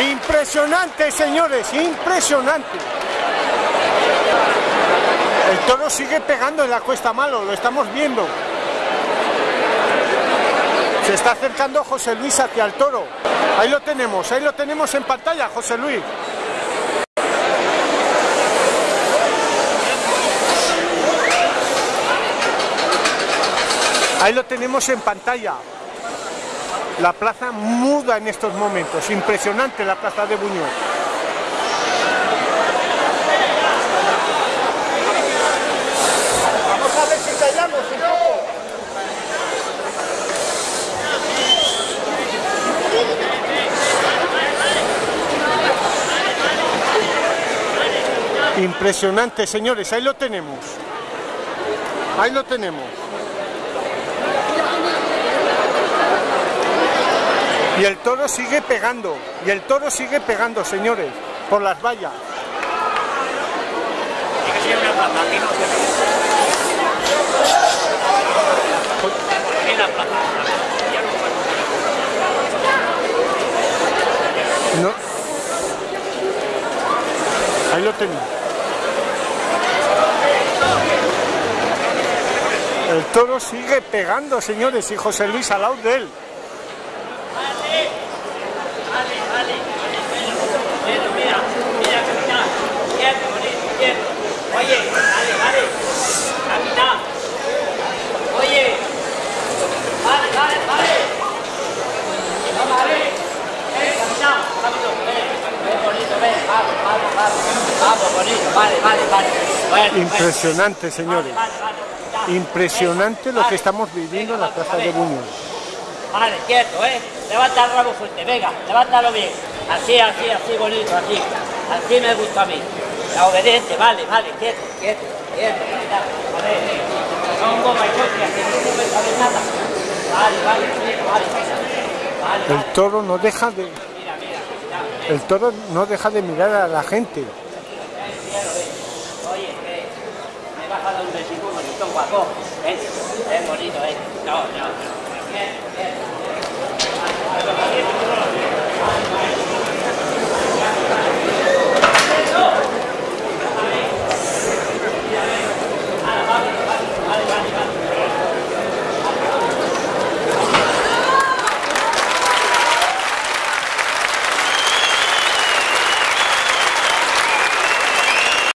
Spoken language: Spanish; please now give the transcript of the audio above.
Impresionante, señores, impresionante. El toro sigue pegando en la cuesta malo, lo estamos viendo. Se está acercando José Luis hacia el toro. Ahí lo tenemos, ahí lo tenemos en pantalla, José Luis. Ahí lo tenemos en pantalla. La plaza muda en estos momentos. Impresionante la plaza de Buñuel. Vamos a ver si callamos un poco. Impresionante, señores. Ahí lo tenemos. Ahí lo tenemos. Y el toro sigue pegando, y el toro sigue pegando, señores, por las vallas. No. Ahí lo tengo. El toro sigue pegando, señores, y José Luis al lado de él. Impresionante, señores. Impresionante lo que estamos viviendo en la plaza de Buñuel. Vale, quieto, ¿eh? Levanta el rabo fuerte, venga, levántalo bien. Así, así, así, bonito, así. Así me gusta a mí. La obediente, vale, vale, quieto, quieto, quieto. A ver, no goma y que no puedes saber nada. Vale, vale, vale. Vale, vale, El toro no deja de, mira, mira, el toro no deja de mirar a la gente. Oye, me a dar un besito, bonito, guapo. Ven, bonito, ven. No, no, no.